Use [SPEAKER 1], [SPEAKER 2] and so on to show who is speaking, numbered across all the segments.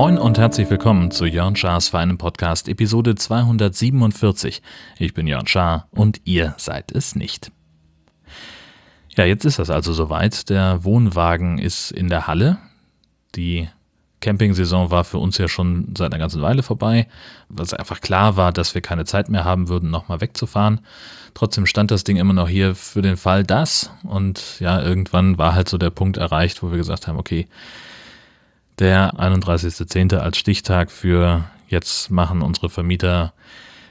[SPEAKER 1] Moin und herzlich willkommen zu Jörn Schars Feinem Podcast Episode 247. Ich bin Jörn Schaar und ihr seid es nicht. Ja, jetzt ist das also soweit. Der Wohnwagen ist in der Halle. Die Campingsaison war für uns ja schon seit einer ganzen Weile vorbei, was einfach klar war, dass wir keine Zeit mehr haben würden, nochmal wegzufahren. Trotzdem stand das Ding immer noch hier für den Fall das. Und ja, irgendwann war halt so der Punkt erreicht, wo wir gesagt haben, okay, der 31.10. als Stichtag für jetzt machen unsere Vermieter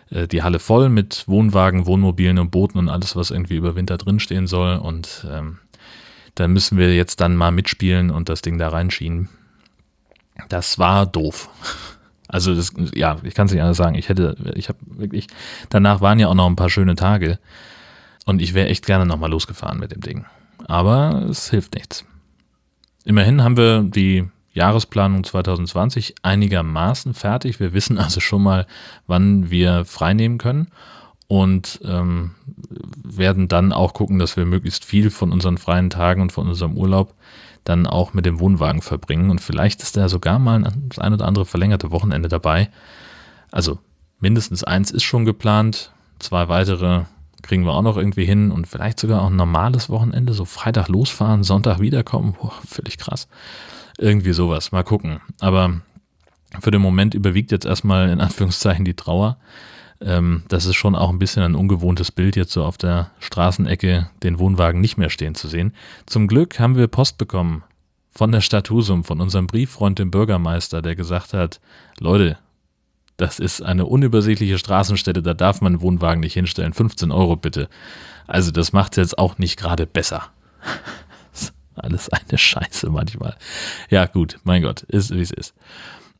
[SPEAKER 1] äh, die Halle voll mit Wohnwagen, Wohnmobilen und Booten und alles, was irgendwie über Winter drinstehen soll. Und ähm, da müssen wir jetzt dann mal mitspielen und das Ding da reinschieben. Das war doof. Also das, ja, ich kann es nicht anders sagen. Ich hätte, ich habe wirklich, danach waren ja auch noch ein paar schöne Tage und ich wäre echt gerne nochmal losgefahren mit dem Ding. Aber es hilft nichts. Immerhin haben wir die Jahresplanung 2020 einigermaßen fertig. Wir wissen also schon mal, wann wir freinehmen können und ähm, werden dann auch gucken, dass wir möglichst viel von unseren freien Tagen und von unserem Urlaub dann auch mit dem Wohnwagen verbringen. Und vielleicht ist da sogar mal das ein oder andere verlängerte Wochenende dabei. Also mindestens eins ist schon geplant, zwei weitere kriegen wir auch noch irgendwie hin und vielleicht sogar auch ein normales Wochenende, so Freitag losfahren, Sonntag wiederkommen. Boah, völlig krass. Irgendwie sowas. Mal gucken. Aber für den Moment überwiegt jetzt erstmal in Anführungszeichen die Trauer. Ähm, das ist schon auch ein bisschen ein ungewohntes Bild, jetzt so auf der Straßenecke den Wohnwagen nicht mehr stehen zu sehen. Zum Glück haben wir Post bekommen von der Stadt Husum, von unserem Brieffreund, dem Bürgermeister, der gesagt hat, Leute, das ist eine unübersichtliche Straßenstelle, da darf man einen Wohnwagen nicht hinstellen. 15 Euro bitte. Also das macht es jetzt auch nicht gerade besser. Alles eine Scheiße manchmal. Ja, gut, mein Gott, ist wie es ist.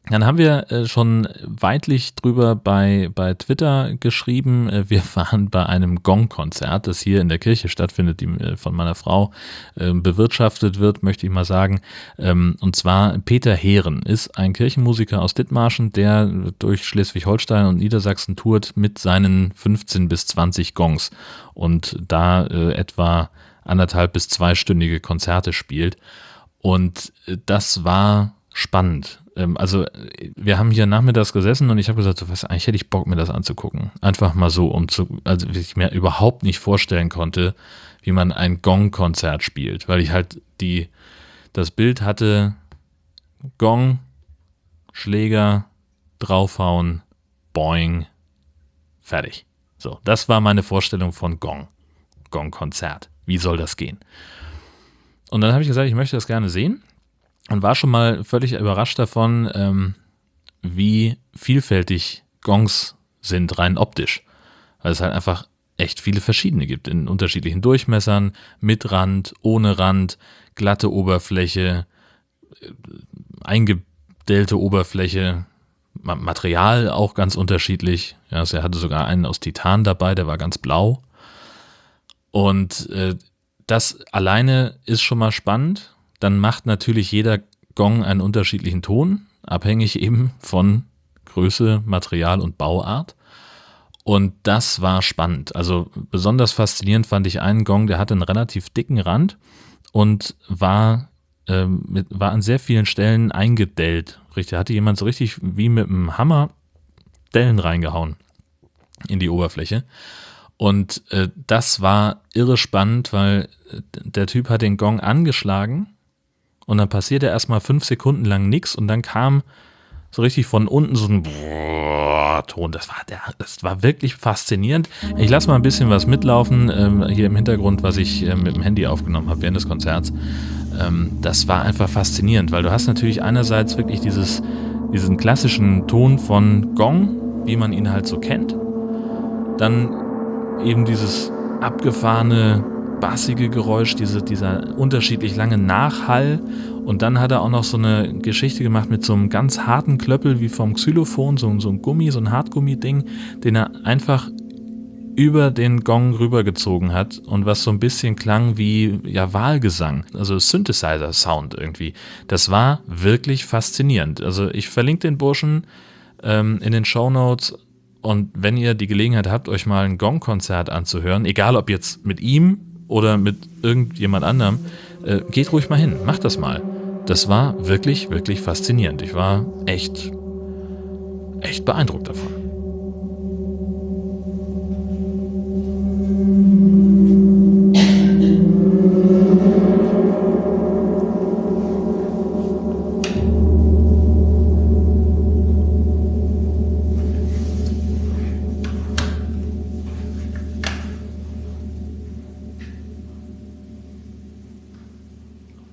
[SPEAKER 1] Dann haben wir äh, schon weitlich drüber bei, bei Twitter geschrieben. Äh, wir waren bei einem Gong-Konzert, das hier in der Kirche stattfindet, die äh, von meiner Frau ähm, bewirtschaftet wird, möchte ich mal sagen. Ähm, und zwar Peter Heeren ist ein Kirchenmusiker aus Dithmarschen, der durch Schleswig-Holstein und Niedersachsen tourt mit seinen 15 bis 20 Gongs und da etwa anderthalb bis zweistündige Konzerte spielt. Und das war spannend. Ähm, also wir haben hier nachmittags gesessen und ich habe gesagt, so, was, eigentlich hätte ich Bock, mir das anzugucken. Einfach mal so, um zu, also ich mir überhaupt nicht vorstellen konnte, wie man ein Gong-Konzert spielt, weil ich halt die, das Bild hatte, Gong, Schläger, draufhauen, boing, fertig. So, das war meine Vorstellung von Gong. Gong-Konzert. Wie soll das gehen? Und dann habe ich gesagt, ich möchte das gerne sehen und war schon mal völlig überrascht davon, ähm, wie vielfältig Gongs sind, rein optisch. Weil es halt einfach echt viele verschiedene gibt, in unterschiedlichen Durchmessern, mit Rand, ohne Rand, glatte Oberfläche, äh, eingedellte Oberfläche, Material auch ganz unterschiedlich. Ja, also er hatte sogar einen aus Titan dabei, der war ganz blau. Und äh, das alleine ist schon mal spannend dann macht natürlich jeder Gong einen unterschiedlichen Ton, abhängig eben von Größe, Material und Bauart. Und das war spannend. Also besonders faszinierend fand ich einen Gong, der hatte einen relativ dicken Rand und war, äh, mit, war an sehr vielen Stellen eingedellt. Richtig, hatte jemand so richtig wie mit einem Hammer Dellen reingehauen in die Oberfläche. Und äh, das war irre spannend, weil äh, der Typ hat den Gong angeschlagen und dann passierte erstmal fünf Sekunden lang nichts und dann kam so richtig von unten so ein Ton. Das war, der, das war wirklich faszinierend. Ich lasse mal ein bisschen was mitlaufen ähm, hier im Hintergrund, was ich äh, mit dem Handy aufgenommen habe während des Konzerts. Ähm, das war einfach faszinierend, weil du hast natürlich einerseits wirklich dieses, diesen klassischen Ton von Gong, wie man ihn halt so kennt. Dann eben dieses abgefahrene bassige Geräusch, diese, dieser unterschiedlich lange Nachhall. Und dann hat er auch noch so eine Geschichte gemacht mit so einem ganz harten Klöppel wie vom Xylophon, so, so ein Gummi, so ein Hartgummi-Ding, den er einfach über den Gong rübergezogen hat und was so ein bisschen klang wie ja Wahlgesang, also Synthesizer-Sound irgendwie. Das war wirklich faszinierend. Also ich verlinke den Burschen ähm, in den Show Notes Und wenn ihr die Gelegenheit habt, euch mal ein Gong-Konzert anzuhören, egal ob jetzt mit ihm oder mit irgendjemand anderem, äh, geht ruhig mal hin, macht das mal. Das war wirklich, wirklich faszinierend. Ich war echt, echt beeindruckt davon.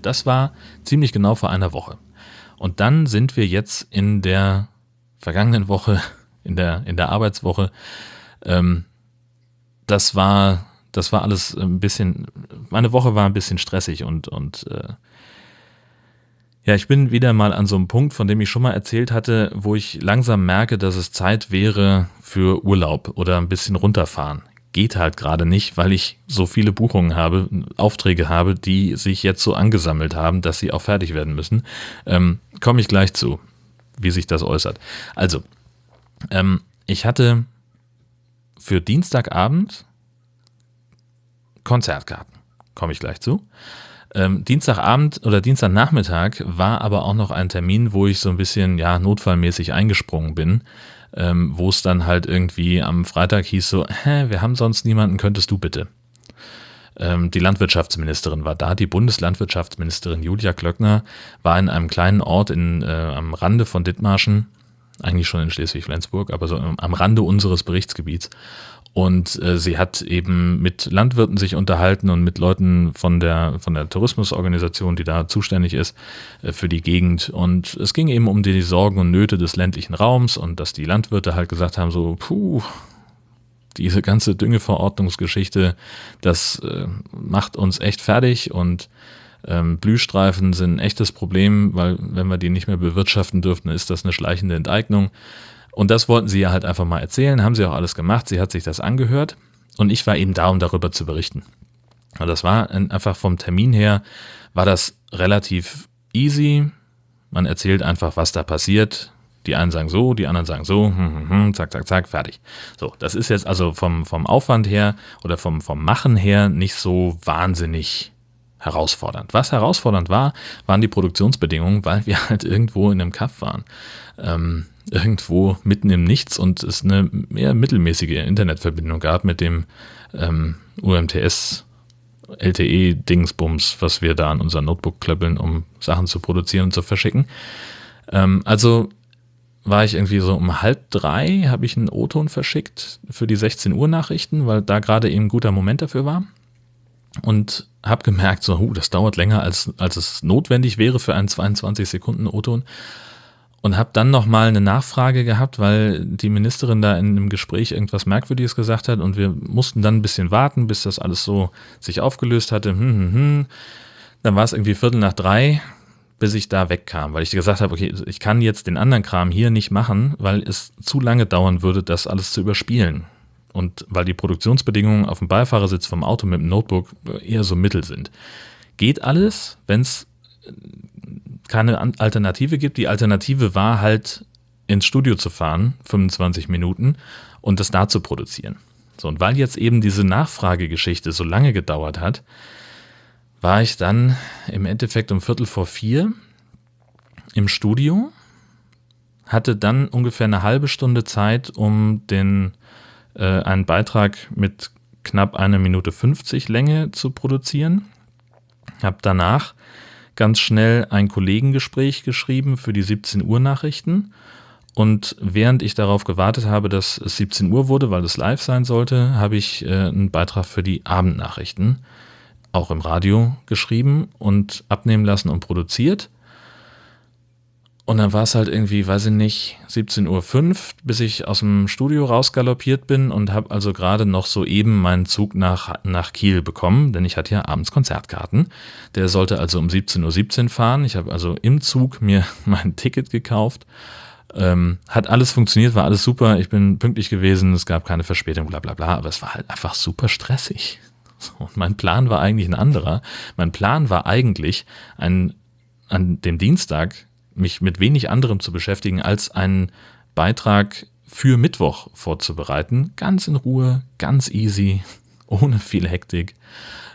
[SPEAKER 1] Das war ziemlich genau vor einer Woche. Und dann sind wir jetzt in der vergangenen Woche, in der, in der Arbeitswoche. Ähm, das war, das war alles ein bisschen, meine Woche war ein bisschen stressig und, und äh, ja, ich bin wieder mal an so einem Punkt, von dem ich schon mal erzählt hatte, wo ich langsam merke, dass es Zeit wäre für Urlaub oder ein bisschen runterfahren geht halt gerade nicht, weil ich so viele Buchungen habe, Aufträge habe, die sich jetzt so angesammelt haben, dass sie auch fertig werden müssen. Ähm, Komme ich gleich zu, wie sich das äußert. Also, ähm, ich hatte für Dienstagabend Konzertkarten. Komme ich gleich zu. Ähm, Dienstagabend oder Dienstagnachmittag war aber auch noch ein Termin, wo ich so ein bisschen ja notfallmäßig eingesprungen bin ähm, wo es dann halt irgendwie am Freitag hieß so, hä, wir haben sonst niemanden, könntest du bitte. Ähm, die Landwirtschaftsministerin war da, die Bundeslandwirtschaftsministerin Julia Klöckner war in einem kleinen Ort in, äh, am Rande von Dithmarschen, eigentlich schon in Schleswig-Flensburg, aber so am Rande unseres Berichtsgebiets und äh, sie hat eben mit Landwirten sich unterhalten und mit Leuten von der, von der Tourismusorganisation, die da zuständig ist äh, für die Gegend. Und es ging eben um die Sorgen und Nöte des ländlichen Raums und dass die Landwirte halt gesagt haben, so, puh, diese ganze Düngeverordnungsgeschichte, das äh, macht uns echt fertig und ähm, Blühstreifen sind ein echtes Problem, weil wenn wir die nicht mehr bewirtschaften dürften, ist das eine schleichende Enteignung. Und das wollten sie ja halt einfach mal erzählen, haben sie auch alles gemacht, sie hat sich das angehört und ich war eben da, um darüber zu berichten. Und das war einfach vom Termin her, war das relativ easy. Man erzählt einfach, was da passiert. Die einen sagen so, die anderen sagen so, hm, hm, hm, zack, zack, zack, fertig. So, das ist jetzt also vom, vom Aufwand her oder vom, vom Machen her nicht so wahnsinnig herausfordernd. Was herausfordernd war, waren die Produktionsbedingungen, weil wir halt irgendwo in einem Kaff waren. Ähm, irgendwo mitten im Nichts und es eine eher mittelmäßige Internetverbindung gab mit dem ähm, UMTS LTE-Dingsbums, was wir da an unser Notebook klöppeln, um Sachen zu produzieren und zu verschicken. Ähm, also war ich irgendwie so um halb drei, habe ich einen O-Ton verschickt für die 16 Uhr Nachrichten, weil da gerade eben ein guter Moment dafür war. Und habe gemerkt, so, huh, das dauert länger, als, als es notwendig wäre für einen 22 Sekunden O-Ton und habe dann nochmal eine Nachfrage gehabt, weil die Ministerin da in einem Gespräch irgendwas Merkwürdiges gesagt hat und wir mussten dann ein bisschen warten, bis das alles so sich aufgelöst hatte. Hm, hm, hm. Dann war es irgendwie Viertel nach drei, bis ich da wegkam, weil ich gesagt habe, okay, ich kann jetzt den anderen Kram hier nicht machen, weil es zu lange dauern würde, das alles zu überspielen. Und weil die Produktionsbedingungen auf dem Beifahrersitz vom Auto mit dem Notebook eher so mittel sind. Geht alles, wenn es keine Alternative gibt. Die Alternative war halt ins Studio zu fahren, 25 Minuten, und das da zu produzieren. So, und weil jetzt eben diese Nachfragegeschichte so lange gedauert hat, war ich dann im Endeffekt um Viertel vor vier im Studio, hatte dann ungefähr eine halbe Stunde Zeit, um den, äh, einen Beitrag mit knapp einer Minute 50 Länge zu produzieren. Habe danach ganz schnell ein Kollegengespräch geschrieben für die 17 Uhr Nachrichten. Und während ich darauf gewartet habe, dass es 17 Uhr wurde, weil es live sein sollte, habe ich äh, einen Beitrag für die Abendnachrichten auch im Radio geschrieben und abnehmen lassen und produziert. Und dann war es halt irgendwie, weiß ich nicht, 17.05 Uhr, bis ich aus dem Studio rausgaloppiert bin und habe also gerade noch soeben meinen Zug nach, nach Kiel bekommen, denn ich hatte ja abends Konzertkarten. Der sollte also um 17.17 Uhr fahren. Ich habe also im Zug mir mein Ticket gekauft. Ähm, hat alles funktioniert, war alles super. Ich bin pünktlich gewesen, es gab keine Verspätung, bla bla bla, aber es war halt einfach super stressig. Und mein Plan war eigentlich ein anderer. Mein Plan war eigentlich, ein, an dem Dienstag mich mit wenig anderem zu beschäftigen, als einen Beitrag für Mittwoch vorzubereiten. Ganz in Ruhe, ganz easy, ohne viel Hektik.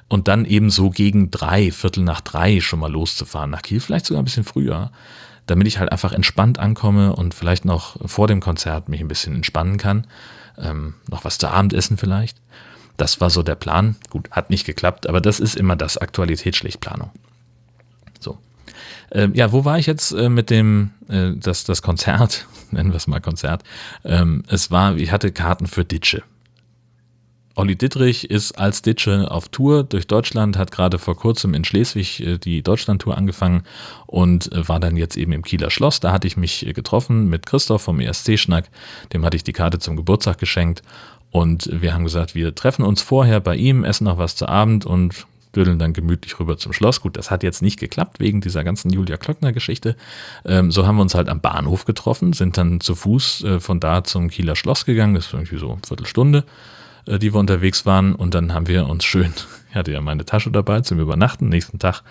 [SPEAKER 1] Und dann eben so gegen drei, Viertel nach drei schon mal loszufahren nach Kiel, vielleicht sogar ein bisschen früher, damit ich halt einfach entspannt ankomme und vielleicht noch vor dem Konzert mich ein bisschen entspannen kann. Ähm, noch was zu Abendessen vielleicht. Das war so der Plan. Gut, hat nicht geklappt, aber das ist immer das Aktualitätsschlichtplanung. Ähm, ja, wo war ich jetzt äh, mit dem, äh, das, das Konzert, nennen wir es mal Konzert. Ähm, es war, ich hatte Karten für Ditsche. Olli Dittrich ist als Ditsche auf Tour durch Deutschland, hat gerade vor kurzem in Schleswig äh, die Deutschlandtour angefangen und äh, war dann jetzt eben im Kieler Schloss. Da hatte ich mich äh, getroffen mit Christoph vom ESC-Schnack. Dem hatte ich die Karte zum Geburtstag geschenkt und wir haben gesagt, wir treffen uns vorher bei ihm, essen noch was zu Abend und dödeln dann gemütlich rüber zum Schloss. Gut, das hat jetzt nicht geklappt wegen dieser ganzen Julia Klöckner-Geschichte. Ähm, so haben wir uns halt am Bahnhof getroffen, sind dann zu Fuß äh, von da zum Kieler Schloss gegangen. Das war irgendwie so eine Viertelstunde, äh, die wir unterwegs waren. Und dann haben wir uns schön, ich hatte ja meine Tasche dabei zum Übernachten, nächsten Tag,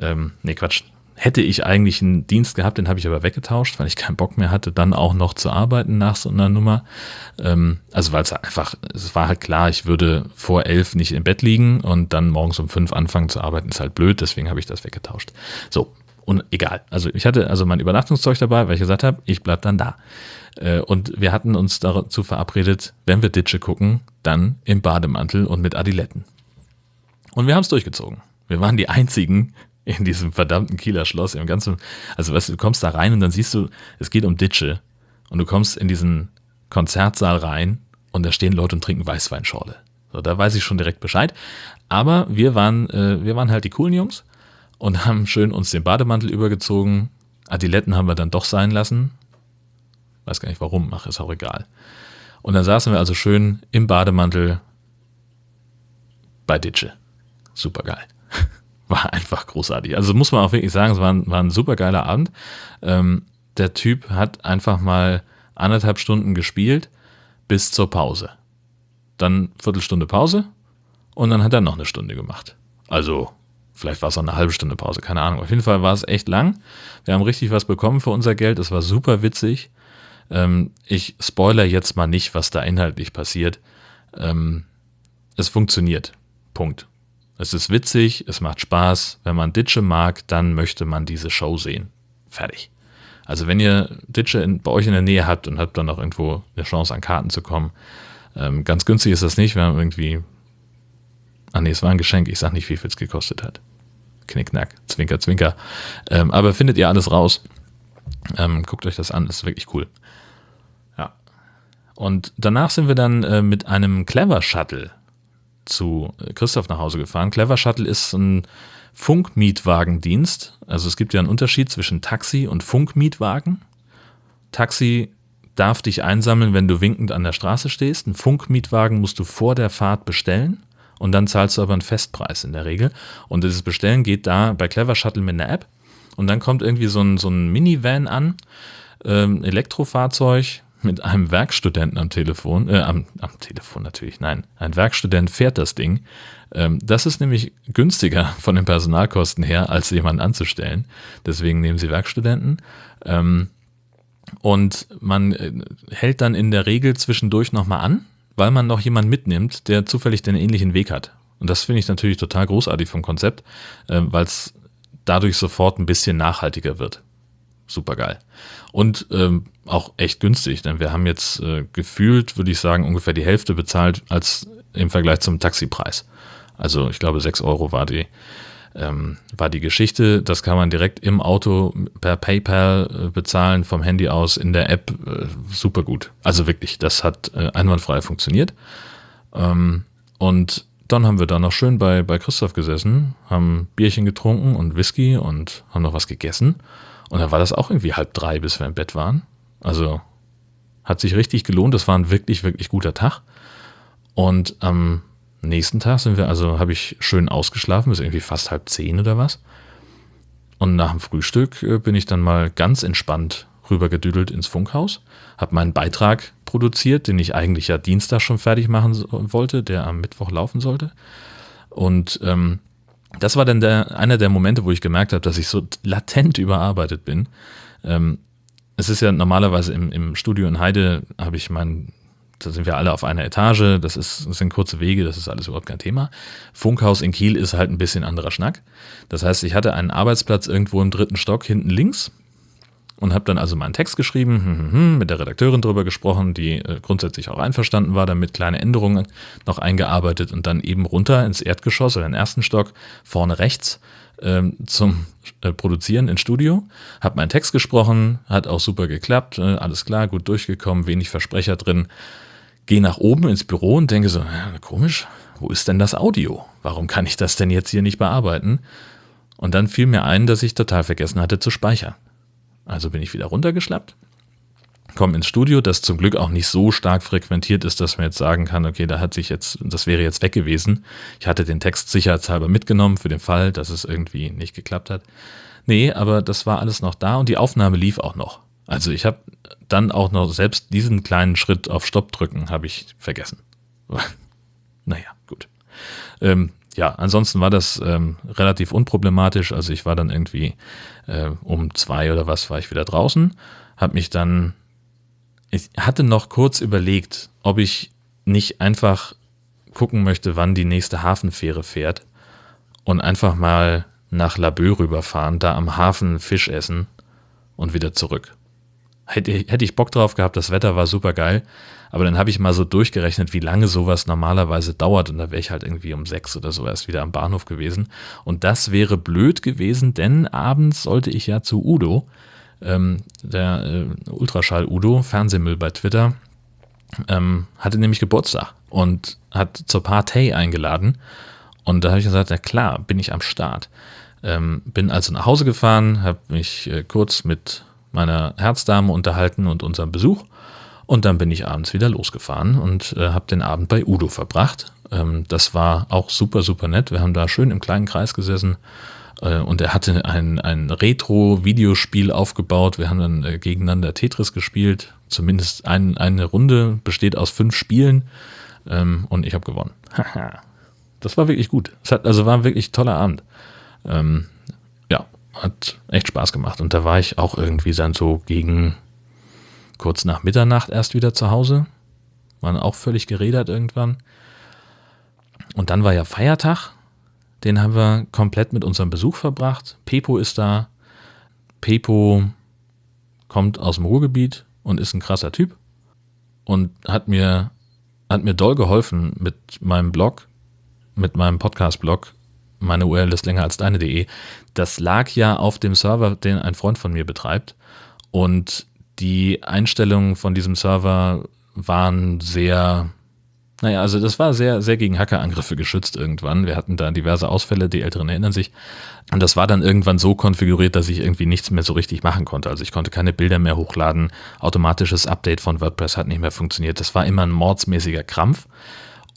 [SPEAKER 1] ähm, nee Quatsch, hätte ich eigentlich einen Dienst gehabt, den habe ich aber weggetauscht, weil ich keinen Bock mehr hatte, dann auch noch zu arbeiten nach so einer Nummer. Ähm, also weil es einfach, es war halt klar, ich würde vor elf nicht im Bett liegen und dann morgens um fünf anfangen zu arbeiten, ist halt blöd, deswegen habe ich das weggetauscht. So, und egal. Also ich hatte also mein Übernachtungszeug dabei, weil ich gesagt habe, ich bleib dann da. Äh, und wir hatten uns dazu verabredet, wenn wir Ditsche gucken, dann im Bademantel und mit Adiletten. Und wir haben es durchgezogen. Wir waren die einzigen, in diesem verdammten Kieler Schloss, im ganzen, also weißt du, du kommst da rein und dann siehst du, es geht um Ditsche und du kommst in diesen Konzertsaal rein und da stehen Leute und trinken Weißweinschorle. So, da weiß ich schon direkt Bescheid. Aber wir waren, äh, wir waren halt die coolen Jungs und haben schön uns den Bademantel übergezogen. Adiletten haben wir dann doch sein lassen. Weiß gar nicht warum, ach, ist auch egal. Und dann saßen wir also schön im Bademantel bei Ditsche. Super geil war einfach großartig. Also muss man auch wirklich sagen, es war ein, war ein super geiler Abend. Ähm, der Typ hat einfach mal anderthalb Stunden gespielt bis zur Pause. Dann Viertelstunde Pause und dann hat er noch eine Stunde gemacht. Also vielleicht war es auch eine halbe Stunde Pause, keine Ahnung. Auf jeden Fall war es echt lang. Wir haben richtig was bekommen für unser Geld. Es war super witzig. Ähm, ich spoiler jetzt mal nicht, was da inhaltlich passiert. Ähm, es funktioniert. Punkt. Es ist witzig, es macht Spaß. Wenn man Ditsche mag, dann möchte man diese Show sehen. Fertig. Also wenn ihr Ditsche in, bei euch in der Nähe habt und habt dann noch irgendwo eine Chance an Karten zu kommen, ähm, ganz günstig ist das nicht. Wir haben irgendwie, ah nee, es war ein Geschenk. Ich sag nicht, wie viel es gekostet hat. Knickknack, Zwinker, Zwinker. Ähm, aber findet ihr alles raus. Ähm, guckt euch das an, das ist wirklich cool. Ja. Und danach sind wir dann äh, mit einem Clever Shuttle zu Christoph nach Hause gefahren. Clever Shuttle ist ein Funkmietwagendienst. Also es gibt ja einen Unterschied zwischen Taxi und Funkmietwagen. Taxi darf dich einsammeln, wenn du winkend an der Straße stehst. Ein Funkmietwagen musst du vor der Fahrt bestellen und dann zahlst du aber einen Festpreis in der Regel. Und dieses Bestellen geht da bei Clever Shuttle mit einer App und dann kommt irgendwie so ein, so ein Minivan an, ähm, Elektrofahrzeug, mit einem Werkstudenten am Telefon, äh, am, am Telefon natürlich, nein, ein Werkstudent fährt das Ding. Ähm, das ist nämlich günstiger von den Personalkosten her, als jemanden anzustellen. Deswegen nehmen sie Werkstudenten. Ähm, und man äh, hält dann in der Regel zwischendurch nochmal an, weil man noch jemanden mitnimmt, der zufällig den ähnlichen Weg hat. Und das finde ich natürlich total großartig vom Konzept, äh, weil es dadurch sofort ein bisschen nachhaltiger wird. Super geil. Und ähm, auch echt günstig, denn wir haben jetzt äh, gefühlt, würde ich sagen, ungefähr die Hälfte bezahlt als im Vergleich zum Taxipreis. Also ich glaube, 6 Euro war die, ähm, war die Geschichte. Das kann man direkt im Auto per PayPal äh, bezahlen, vom Handy aus, in der App. Äh, super gut. Also wirklich, das hat äh, einwandfrei funktioniert. Ähm, und dann haben wir da noch schön bei, bei Christoph gesessen, haben Bierchen getrunken und Whisky und haben noch was gegessen. Und dann war das auch irgendwie halb drei, bis wir im Bett waren. Also hat sich richtig gelohnt. Das war ein wirklich, wirklich guter Tag. Und am nächsten Tag sind wir, also habe ich schön ausgeschlafen, bis irgendwie fast halb zehn oder was. Und nach dem Frühstück äh, bin ich dann mal ganz entspannt rübergedüdelt ins Funkhaus, habe meinen Beitrag produziert, den ich eigentlich ja Dienstag schon fertig machen wollte, der am Mittwoch laufen sollte. Und ähm, das war dann der, einer der Momente, wo ich gemerkt habe, dass ich so latent überarbeitet bin. Ähm, es ist ja normalerweise im, im Studio in Heide, habe ich mein, da sind wir alle auf einer Etage, das, ist, das sind kurze Wege, das ist alles überhaupt kein Thema. Funkhaus in Kiel ist halt ein bisschen anderer Schnack. Das heißt, ich hatte einen Arbeitsplatz irgendwo im dritten Stock hinten links und habe dann also meinen Text geschrieben, hm, hm, hm, mit der Redakteurin drüber gesprochen, die äh, grundsätzlich auch einverstanden war, damit kleine Änderungen noch eingearbeitet und dann eben runter ins Erdgeschoss oder den ersten Stock, vorne rechts ähm, zum äh, Produzieren ins Studio, habe meinen Text gesprochen, hat auch super geklappt, äh, alles klar, gut durchgekommen, wenig Versprecher drin. Gehe nach oben ins Büro und denke so, komisch, wo ist denn das Audio? Warum kann ich das denn jetzt hier nicht bearbeiten? Und dann fiel mir ein, dass ich total vergessen hatte zu speichern. Also bin ich wieder runtergeschlappt, komme ins Studio, das zum Glück auch nicht so stark frequentiert ist, dass man jetzt sagen kann, okay, da hat sich jetzt, das wäre jetzt weg gewesen. Ich hatte den Text sicherheitshalber mitgenommen für den Fall, dass es irgendwie nicht geklappt hat. Nee, aber das war alles noch da und die Aufnahme lief auch noch. Also ich habe dann auch noch selbst diesen kleinen Schritt auf Stopp drücken, habe ich vergessen. naja, gut. Ähm, ja, ansonsten war das ähm, relativ unproblematisch. Also ich war dann irgendwie äh, um zwei oder was war ich wieder draußen, habe mich dann, ich hatte noch kurz überlegt, ob ich nicht einfach gucken möchte, wann die nächste Hafenfähre fährt und einfach mal nach Laboe rüberfahren, da am Hafen Fisch essen und wieder zurück. Hätte, hätte ich Bock drauf gehabt, das Wetter war super geil, aber dann habe ich mal so durchgerechnet, wie lange sowas normalerweise dauert und da wäre ich halt irgendwie um sechs oder so erst wieder am Bahnhof gewesen. Und das wäre blöd gewesen, denn abends sollte ich ja zu Udo, ähm, der äh, Ultraschall Udo, Fernsehmüll bei Twitter, ähm, hatte nämlich Geburtstag und hat zur Partei eingeladen. Und da habe ich gesagt, ja klar, bin ich am Start. Ähm, bin also nach Hause gefahren, habe mich äh, kurz mit meiner Herzdame unterhalten und unserem Besuch und dann bin ich abends wieder losgefahren und äh, habe den Abend bei Udo verbracht. Ähm, das war auch super, super nett. Wir haben da schön im kleinen Kreis gesessen äh, und er hatte ein, ein Retro-Videospiel aufgebaut. Wir haben dann äh, gegeneinander Tetris gespielt. Zumindest ein, eine Runde besteht aus fünf Spielen ähm, und ich habe gewonnen. das war wirklich gut. Es hat, also war ein wirklich toller Abend. Ähm, ja, hat echt Spaß gemacht. Und da war ich auch irgendwie dann so gegen kurz nach Mitternacht erst wieder zu Hause. Waren auch völlig gerädert irgendwann. Und dann war ja Feiertag. Den haben wir komplett mit unserem Besuch verbracht. Pepo ist da. Pepo kommt aus dem Ruhrgebiet und ist ein krasser Typ. Und hat mir, hat mir doll geholfen mit meinem Blog, mit meinem Podcast-Blog. Meine URL ist länger als deine.de. Das lag ja auf dem Server, den ein Freund von mir betreibt. Und die Einstellungen von diesem Server waren sehr, naja, also das war sehr, sehr gegen Hackerangriffe geschützt irgendwann. Wir hatten da diverse Ausfälle, die Älteren erinnern sich. Und das war dann irgendwann so konfiguriert, dass ich irgendwie nichts mehr so richtig machen konnte. Also ich konnte keine Bilder mehr hochladen. Automatisches Update von WordPress hat nicht mehr funktioniert. Das war immer ein mordsmäßiger Krampf.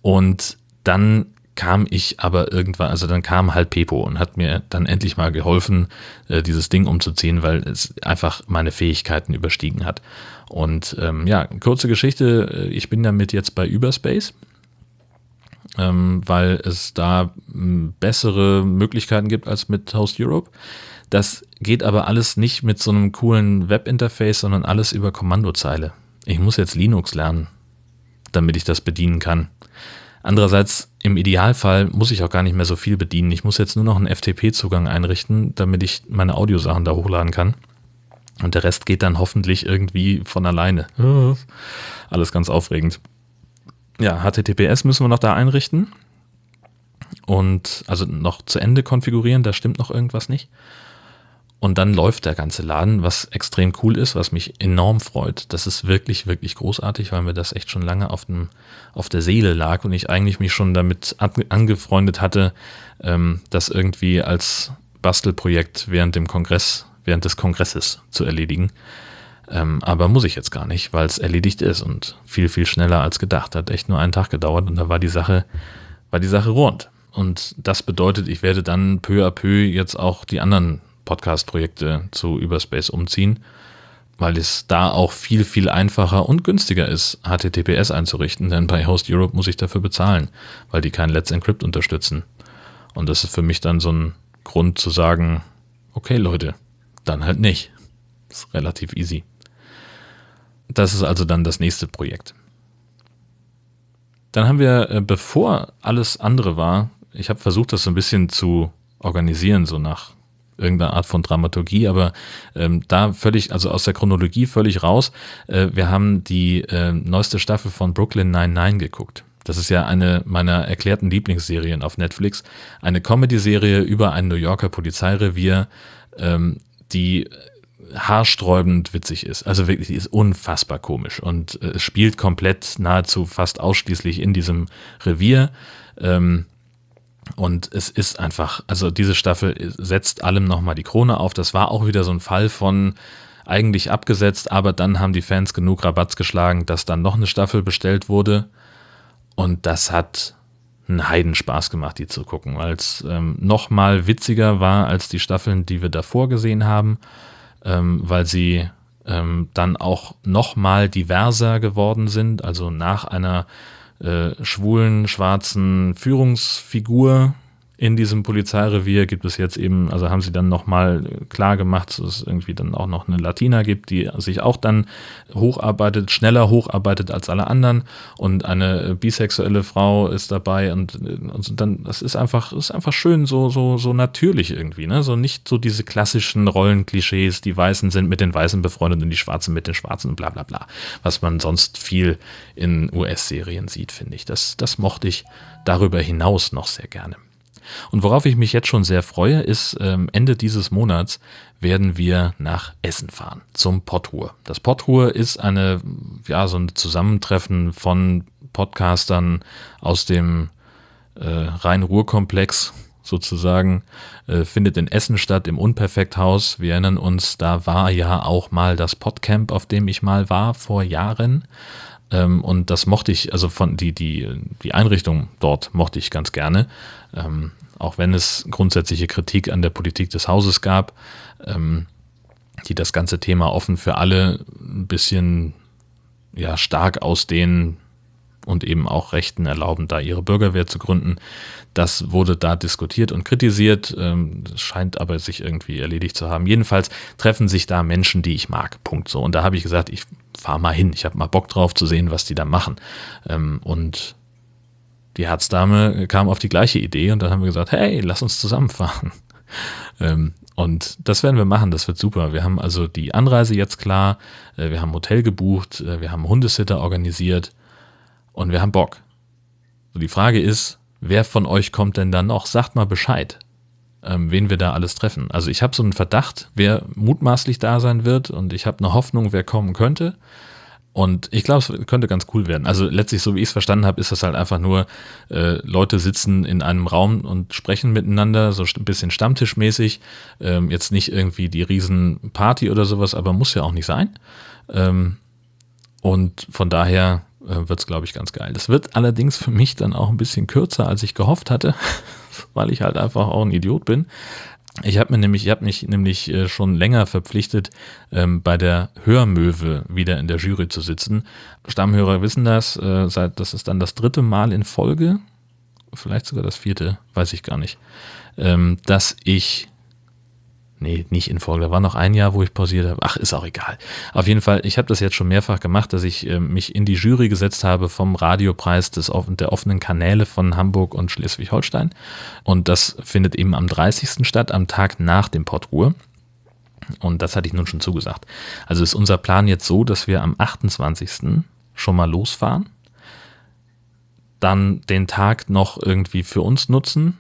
[SPEAKER 1] Und dann kam ich aber irgendwann, also dann kam halt Pepo und hat mir dann endlich mal geholfen, äh, dieses Ding umzuziehen, weil es einfach meine Fähigkeiten überstiegen hat. Und ähm, ja, kurze Geschichte, äh, ich bin damit jetzt bei Überspace, ähm, weil es da hm, bessere Möglichkeiten gibt als mit Host Europe. Das geht aber alles nicht mit so einem coolen Webinterface, sondern alles über Kommandozeile. Ich muss jetzt Linux lernen, damit ich das bedienen kann. Andererseits, im Idealfall muss ich auch gar nicht mehr so viel bedienen. Ich muss jetzt nur noch einen FTP-Zugang einrichten, damit ich meine Audiosachen da hochladen kann. Und der Rest geht dann hoffentlich irgendwie von alleine. Alles ganz aufregend. Ja, HTTPS müssen wir noch da einrichten. Und also noch zu Ende konfigurieren, da stimmt noch irgendwas nicht. Und dann läuft der ganze Laden, was extrem cool ist, was mich enorm freut. Das ist wirklich, wirklich großartig, weil mir das echt schon lange auf, dem, auf der Seele lag und ich eigentlich mich schon damit angefreundet hatte, ähm, das irgendwie als Bastelprojekt während dem Kongress, während des Kongresses zu erledigen. Ähm, aber muss ich jetzt gar nicht, weil es erledigt ist und viel, viel schneller als gedacht. Hat echt nur einen Tag gedauert und da war die Sache, war die Sache rund. Und das bedeutet, ich werde dann peu à peu jetzt auch die anderen Podcast-Projekte zu Überspace umziehen, weil es da auch viel, viel einfacher und günstiger ist, HTTPS einzurichten, denn bei Host Europe muss ich dafür bezahlen, weil die kein Let's Encrypt unterstützen. Und das ist für mich dann so ein Grund zu sagen, okay Leute, dann halt nicht. Ist relativ easy. das ist also dann das nächste Projekt. Dann haben wir, äh, bevor alles andere war, ich habe versucht, das so ein bisschen zu organisieren, so nach irgendeiner Art von Dramaturgie, aber ähm, da völlig, also aus der Chronologie völlig raus. Äh, wir haben die äh, neueste Staffel von Brooklyn 99 geguckt. Das ist ja eine meiner erklärten Lieblingsserien auf Netflix. Eine Comedy-Serie über ein New Yorker Polizeirevier, ähm, die haarsträubend witzig ist. Also wirklich, die ist unfassbar komisch und äh, spielt komplett nahezu fast ausschließlich in diesem Revier. Ähm, und es ist einfach, also diese Staffel setzt allem nochmal die Krone auf. Das war auch wieder so ein Fall von eigentlich abgesetzt, aber dann haben die Fans genug Rabatz geschlagen, dass dann noch eine Staffel bestellt wurde. Und das hat einen Heidenspaß gemacht, die zu gucken, weil es ähm, nochmal witziger war als die Staffeln, die wir davor gesehen haben, ähm, weil sie ähm, dann auch nochmal diverser geworden sind, also nach einer äh, schwulen, schwarzen Führungsfigur in diesem Polizeirevier gibt es jetzt eben, also haben sie dann nochmal klar gemacht, dass es irgendwie dann auch noch eine Latina gibt, die sich auch dann hocharbeitet, schneller hocharbeitet als alle anderen und eine bisexuelle Frau ist dabei und, und dann, das ist einfach, ist einfach schön, so, so, so natürlich irgendwie, ne? So nicht so diese klassischen Rollenklischees, die Weißen sind mit den Weißen befreundet und die Schwarzen mit den Schwarzen und bla bla bla, was man sonst viel in US-Serien sieht, finde ich. Das, das mochte ich darüber hinaus noch sehr gerne. Und worauf ich mich jetzt schon sehr freue, ist, ähm, Ende dieses Monats werden wir nach Essen fahren, zum Pottruhr. Das Pottruhr ist eine, ja, so ein Zusammentreffen von Podcastern aus dem äh, Rhein-Ruhr-Komplex sozusagen, äh, findet in Essen statt, im Unperfekthaus. Wir erinnern uns, da war ja auch mal das Podcamp, auf dem ich mal war vor Jahren. Ähm, und das mochte ich, also von die, die, die Einrichtung dort mochte ich ganz gerne. Ähm, auch wenn es grundsätzliche Kritik an der Politik des Hauses gab, ähm, die das ganze Thema offen für alle ein bisschen ja, stark ausdehnen und eben auch Rechten erlauben, da ihre Bürgerwehr zu gründen. Das wurde da diskutiert und kritisiert, ähm, scheint aber sich irgendwie erledigt zu haben. Jedenfalls treffen sich da Menschen, die ich mag. Punkt so. Und da habe ich gesagt, ich fahre mal hin. Ich habe mal Bock drauf zu sehen, was die da machen. Ähm, und die Herzdame kam auf die gleiche Idee und dann haben wir gesagt, hey, lass uns zusammenfahren. Ähm, und das werden wir machen, das wird super. Wir haben also die Anreise jetzt klar, äh, wir haben Hotel gebucht, äh, wir haben Hundesitter organisiert und wir haben Bock. So, die Frage ist, wer von euch kommt denn da noch? Sagt mal Bescheid, ähm, wen wir da alles treffen. Also ich habe so einen Verdacht, wer mutmaßlich da sein wird und ich habe eine Hoffnung, wer kommen könnte. Und ich glaube, es könnte ganz cool werden. Also letztlich, so wie ich es verstanden habe, ist das halt einfach nur, äh, Leute sitzen in einem Raum und sprechen miteinander, so ein bisschen stammtischmäßig. Ähm, jetzt nicht irgendwie die Riesenparty oder sowas, aber muss ja auch nicht sein. Ähm, und von daher äh, wird es, glaube ich, ganz geil. Das wird allerdings für mich dann auch ein bisschen kürzer, als ich gehofft hatte, weil ich halt einfach auch ein Idiot bin. Ich habe mir nämlich, ich habe mich nämlich äh, schon länger verpflichtet, ähm, bei der Hörmöwe wieder in der Jury zu sitzen. Stammhörer wissen das, äh, seit das ist dann das dritte Mal in Folge, vielleicht sogar das vierte, weiß ich gar nicht, ähm, dass ich nee, nicht in Folge. Da war noch ein Jahr, wo ich pausiert habe. Ach, ist auch egal. Auf jeden Fall, ich habe das jetzt schon mehrfach gemacht, dass ich äh, mich in die Jury gesetzt habe vom Radiopreis des, der offenen Kanäle von Hamburg und Schleswig-Holstein. Und das findet eben am 30. statt, am Tag nach dem Portruhe. Und das hatte ich nun schon zugesagt. Also ist unser Plan jetzt so, dass wir am 28. schon mal losfahren, dann den Tag noch irgendwie für uns nutzen,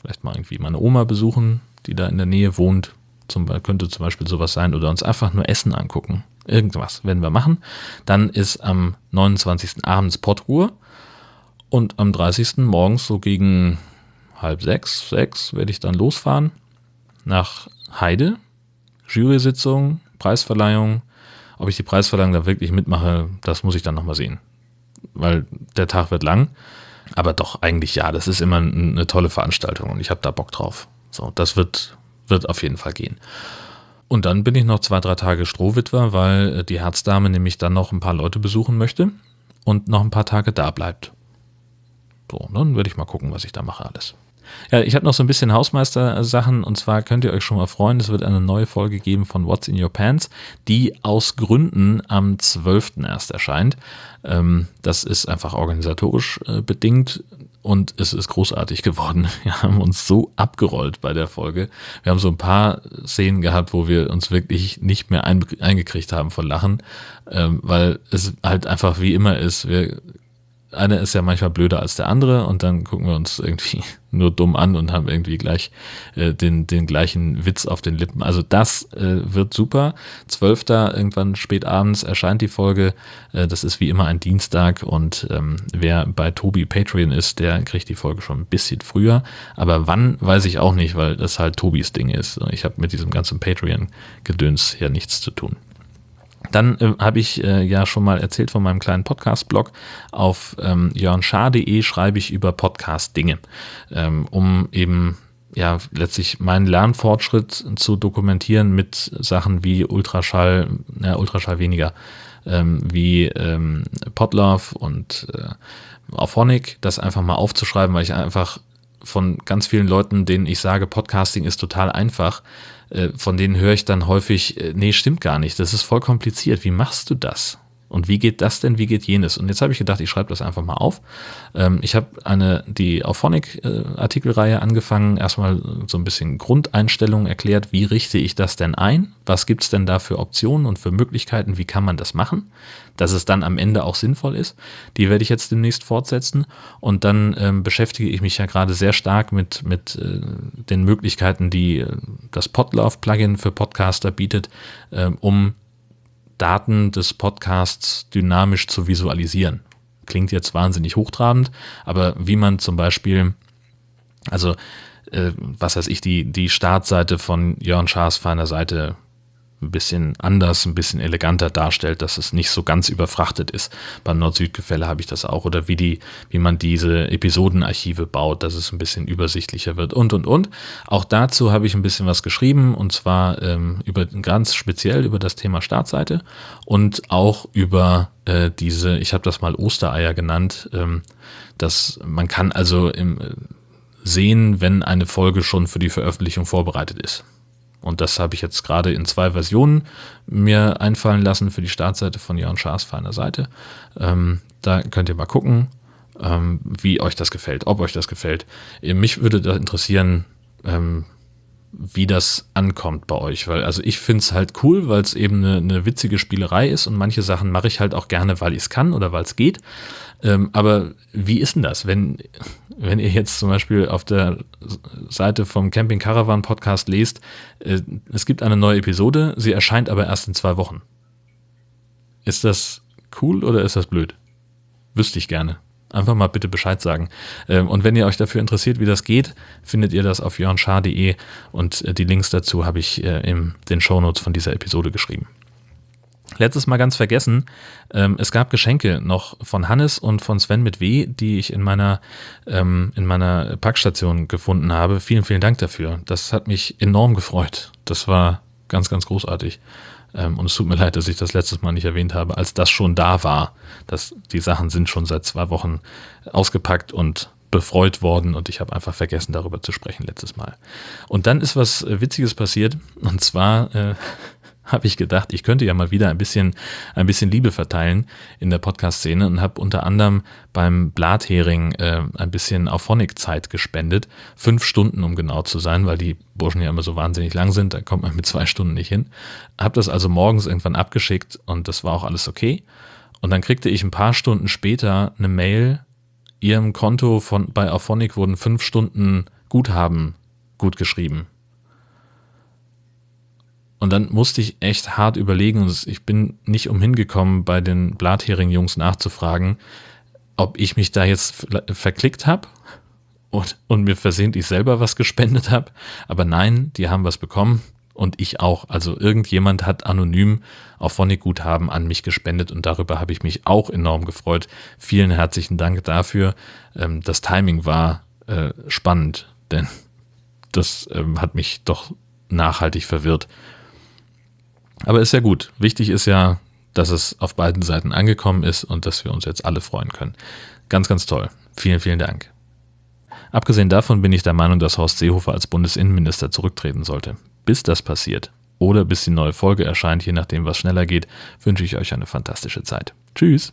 [SPEAKER 1] vielleicht mal irgendwie meine Oma besuchen, die da in der Nähe wohnt. Zum, könnte zum Beispiel sowas sein oder uns einfach nur Essen angucken. Irgendwas werden wir machen. Dann ist am 29. abends Pottruhe und am 30. morgens so gegen halb sechs, sechs werde ich dann losfahren nach Heide. Jury-Sitzung, Preisverleihung. Ob ich die Preisverleihung da wirklich mitmache, das muss ich dann nochmal sehen. Weil der Tag wird lang. Aber doch, eigentlich ja, das ist immer eine tolle Veranstaltung und ich habe da Bock drauf. So, das wird, wird auf jeden Fall gehen. Und dann bin ich noch zwei, drei Tage Strohwitwer, weil äh, die Herzdame nämlich dann noch ein paar Leute besuchen möchte und noch ein paar Tage da bleibt. So, dann werde ich mal gucken, was ich da mache alles. Ja, ich habe noch so ein bisschen Hausmeister-Sachen und zwar könnt ihr euch schon mal freuen, es wird eine neue Folge geben von What's in Your Pants, die aus Gründen am 12. erst erscheint. Ähm, das ist einfach organisatorisch äh, bedingt und es ist großartig geworden. Wir haben uns so abgerollt bei der Folge. Wir haben so ein paar Szenen gehabt, wo wir uns wirklich nicht mehr eingekriegt haben von Lachen, ähm, weil es halt einfach wie immer ist. Wir einer ist ja manchmal blöder als der andere und dann gucken wir uns irgendwie nur dumm an und haben irgendwie gleich äh, den, den gleichen Witz auf den Lippen. Also das äh, wird super. Zwölfter, irgendwann spät abends erscheint die Folge. Äh, das ist wie immer ein Dienstag und ähm, wer bei Tobi Patreon ist, der kriegt die Folge schon ein bisschen früher. Aber wann, weiß ich auch nicht, weil das halt Tobis Ding ist. Ich habe mit diesem ganzen Patreon-Gedöns ja nichts zu tun. Dann äh, habe ich äh, ja schon mal erzählt von meinem kleinen Podcast-Blog. Auf ähm, jörnschar.de schreibe ich über Podcast-Dinge, ähm, um eben ja letztlich meinen Lernfortschritt zu dokumentieren mit Sachen wie Ultraschall, ja, Ultraschall weniger, ähm, wie ähm, Podlove und äh, Auphonic, das einfach mal aufzuschreiben, weil ich einfach von ganz vielen Leuten, denen ich sage, Podcasting ist total einfach, von denen höre ich dann häufig, äh, nee, stimmt gar nicht, das ist voll kompliziert. Wie machst du das? Und wie geht das denn, wie geht jenes? Und jetzt habe ich gedacht, ich schreibe das einfach mal auf. Ähm, ich habe eine, die Auphonic-Artikelreihe angefangen, erstmal so ein bisschen Grundeinstellungen erklärt, wie richte ich das denn ein? Was gibt es denn da für Optionen und für Möglichkeiten? Wie kann man das machen? Dass es dann am Ende auch sinnvoll ist. Die werde ich jetzt demnächst fortsetzen. Und dann ähm, beschäftige ich mich ja gerade sehr stark mit, mit äh, den Möglichkeiten, die äh, das Podlove-Plugin für Podcaster bietet, äh, um Daten des Podcasts dynamisch zu visualisieren. Klingt jetzt wahnsinnig hochtrabend, aber wie man zum Beispiel, also äh, was weiß ich, die, die Startseite von Jörn Schaas feiner Seite ein bisschen anders, ein bisschen eleganter darstellt, dass es nicht so ganz überfrachtet ist. Beim Nord-Süd-Gefälle habe ich das auch. Oder wie, die, wie man diese Episodenarchive baut, dass es ein bisschen übersichtlicher wird und, und, und. Auch dazu habe ich ein bisschen was geschrieben und zwar ähm, über ganz speziell über das Thema Startseite und auch über äh, diese, ich habe das mal Ostereier genannt, ähm, dass man kann also im, äh, sehen, wenn eine Folge schon für die Veröffentlichung vorbereitet ist. Und das habe ich jetzt gerade in zwei Versionen mir einfallen lassen für die Startseite von Jörn Schaas feiner Seite. Ähm, da könnt ihr mal gucken, ähm, wie euch das gefällt, ob euch das gefällt. Mich würde da interessieren, ähm, wie das ankommt bei euch, weil also ich finde es halt cool, weil es eben eine, eine, witzige Spielerei ist und manche Sachen mache ich halt auch gerne, weil ich es kann oder weil es geht. Ähm, aber wie ist denn das, wenn, wenn ihr jetzt zum Beispiel auf der Seite vom Camping Caravan Podcast lest, äh, es gibt eine neue Episode, sie erscheint aber erst in zwei Wochen. Ist das cool oder ist das blöd? Wüsste ich gerne. Einfach mal bitte Bescheid sagen. Ähm, und wenn ihr euch dafür interessiert, wie das geht, findet ihr das auf jörnschar.de und äh, die Links dazu habe ich äh, in den Shownotes von dieser Episode geschrieben. Letztes Mal ganz vergessen, ähm, es gab Geschenke noch von Hannes und von Sven mit W, die ich in meiner, ähm, in meiner Packstation gefunden habe. Vielen, vielen Dank dafür. Das hat mich enorm gefreut. Das war ganz, ganz großartig. Ähm, und es tut mir leid, dass ich das letztes Mal nicht erwähnt habe, als das schon da war. Das, die Sachen sind schon seit zwei Wochen ausgepackt und befreut worden und ich habe einfach vergessen, darüber zu sprechen letztes Mal. Und dann ist was Witziges passiert und zwar äh, habe ich gedacht, ich könnte ja mal wieder ein bisschen, ein bisschen Liebe verteilen in der Podcast-Szene und habe unter anderem beim Blathering äh, ein bisschen Auphonic-Zeit gespendet. Fünf Stunden, um genau zu sein, weil die Burschen ja immer so wahnsinnig lang sind, da kommt man mit zwei Stunden nicht hin. Habe das also morgens irgendwann abgeschickt und das war auch alles okay. Und dann kriegte ich ein paar Stunden später eine Mail, ihrem Konto von, bei Auphonic wurden fünf Stunden Guthaben gut geschrieben. Und dann musste ich echt hart überlegen und ich bin nicht umhin gekommen, bei den Blathering-Jungs nachzufragen, ob ich mich da jetzt verklickt habe und, und mir versehentlich selber was gespendet habe. Aber nein, die haben was bekommen und ich auch. Also irgendjemand hat anonym auf Wonnig-Guthaben an mich gespendet und darüber habe ich mich auch enorm gefreut. Vielen herzlichen Dank dafür. Ähm, das Timing war äh, spannend, denn das ähm, hat mich doch nachhaltig verwirrt. Aber ist ja gut. Wichtig ist ja, dass es auf beiden Seiten angekommen ist und dass wir uns jetzt alle freuen können. Ganz, ganz toll. Vielen, vielen Dank. Abgesehen davon bin ich der Meinung, dass Horst Seehofer als Bundesinnenminister zurücktreten sollte. Bis das passiert oder bis die neue Folge erscheint, je nachdem was schneller geht, wünsche ich euch eine fantastische Zeit. Tschüss!